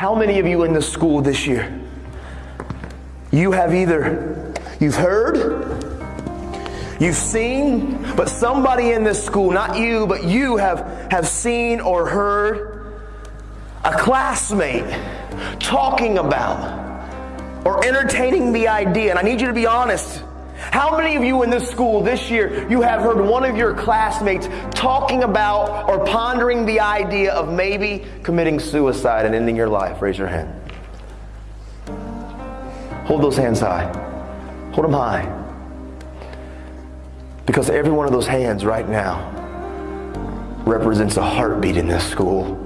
How many of you in the school this year? You have either you've heard, you've seen, but somebody in this school, not you, but you have, have seen or heard a classmate talking about or entertaining the idea. And I need you to be honest. How many of you in this school this year, you have heard one of your classmates talking about or pondering the idea of maybe committing suicide and ending your life? Raise your hand. Hold those hands high. Hold them high. Because every one of those hands right now represents a heartbeat in this school.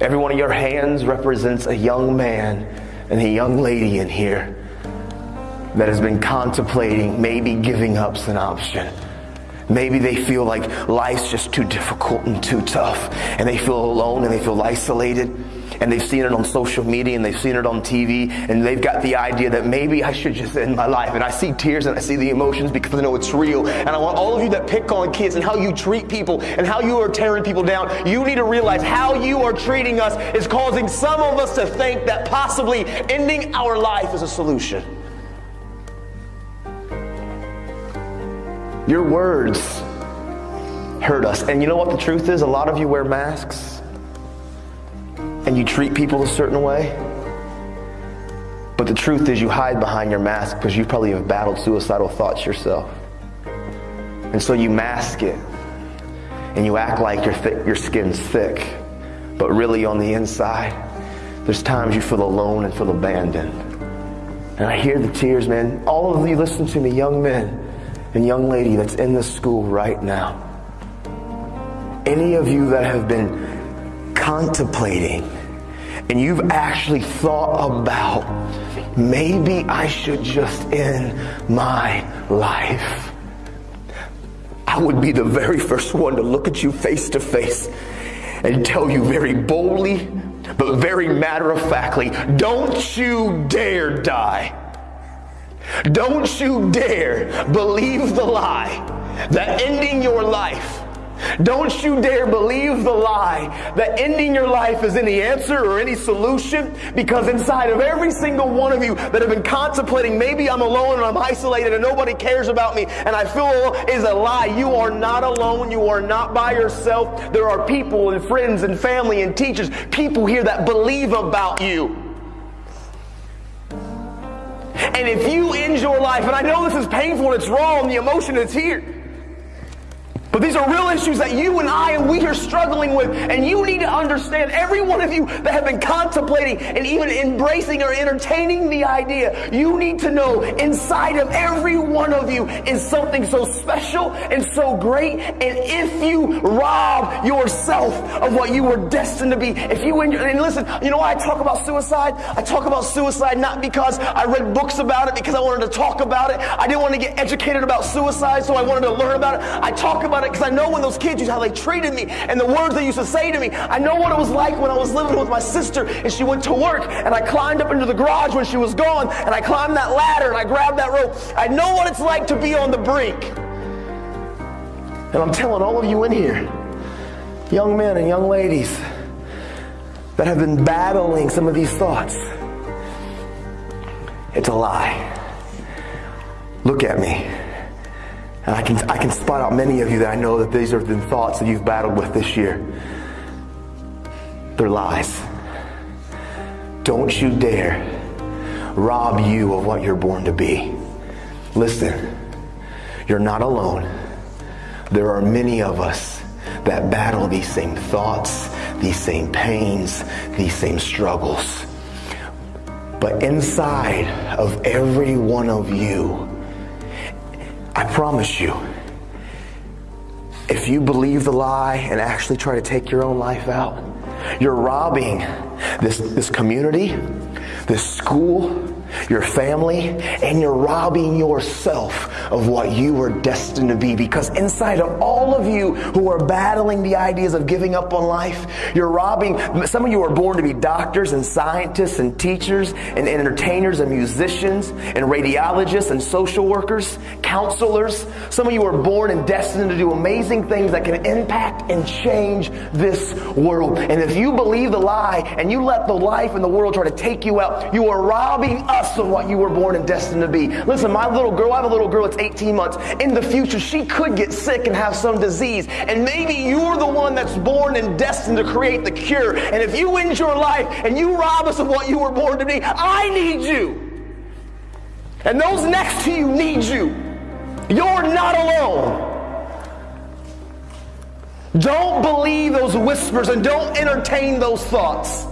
Every one of your hands represents a young man and a young lady in here that has been contemplating maybe giving up's an option. Maybe they feel like life's just too difficult and too tough, and they feel alone and they feel isolated and they've seen it on social media and they've seen it on TV and they've got the idea that maybe I should just end my life. And I see tears and I see the emotions because I know it's real. And I want all of you that pick on kids and how you treat people and how you are tearing people down, you need to realize how you are treating us is causing some of us to think that possibly ending our life is a solution. Your words hurt us. And you know what the truth is? A lot of you wear masks and you treat people a certain way. But the truth is, you hide behind your mask because you probably have battled suicidal thoughts yourself. And so you mask it and you act like your, th- your skin's thick. But really, on the inside, there's times you feel alone and feel abandoned. And I hear the tears, man. All of you listen to me, young men and young lady that's in this school right now. Any of you that have been contemplating and you've actually thought about maybe I should just end my life, I would be the very first one to look at you face to face and tell you very boldly, but very matter of factly, don't you dare die. Don't you dare believe the lie that ending your life don't you dare believe the lie that ending your life is any answer or any solution because inside of every single one of you that have been contemplating, maybe I'm alone and I'm isolated and nobody cares about me and I feel is a lie. You are not alone. You are not by yourself. There are people and friends and family and teachers, people here that believe about you. And if you end your life, and I know this is painful and it's wrong, the emotion is here. But these are real issues that you and I and we are struggling with. And you need to understand, every one of you that have been contemplating and even embracing or entertaining the idea, you need to know inside of every one of you is something so special and so great. And if you rob yourself of what you were destined to be, if you, and listen, you know why I talk about suicide? I talk about suicide not because I read books about it, because I wanted to talk about it. I didn't want to get educated about suicide, so I wanted to learn about it. I talk about it because I know when those kids used how they treated me and the words they used to say to me. I know what it was like when I was living with my sister and she went to work and I climbed up into the garage when she was gone and I climbed that ladder and I grabbed that rope. I know what it's like to be on the brink. And I'm telling all of you in here, young men and young ladies that have been battling some of these thoughts, it's a lie. Look at me. And I can, I can spot out many of you that I know that these are the thoughts that you've battled with this year. They're lies. Don't you dare rob you of what you're born to be. Listen, you're not alone. There are many of us that battle these same thoughts, these same pains, these same struggles. But inside of every one of you, I promise you, if you believe the lie and actually try to take your own life out, you're robbing this, this community, this school, your family, and you're robbing yourself of what you were destined to be. Because inside of all of you who are battling the ideas of giving up on life, you're robbing. Some of you are born to be doctors and scientists and teachers and entertainers and musicians and radiologists and social workers, counselors. Some of you are born and destined to do amazing things that can impact and change this world. And if you believe the lie and you let the life and the world try to take you out, you are robbing us of what you were born and destined to be. Listen, my little girl, I have a little girl that's 18 months. In the future, she could get sick and have some disease. And maybe you're the one that's born and destined to create the cure. And if you end your life and you rob us of what you were born to be, I need you. And those next to you need you. You're not alone. Don't believe those whispers and don't entertain those thoughts.